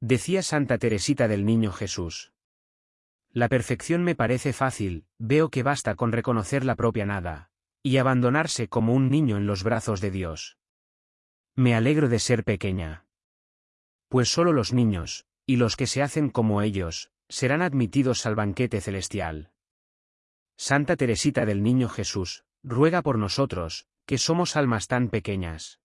Decía Santa Teresita del Niño Jesús. La perfección me parece fácil, veo que basta con reconocer la propia nada, y abandonarse como un niño en los brazos de Dios. Me alegro de ser pequeña. Pues solo los niños, y los que se hacen como ellos, serán admitidos al banquete celestial. Santa Teresita del Niño Jesús, ruega por nosotros, que somos almas tan pequeñas.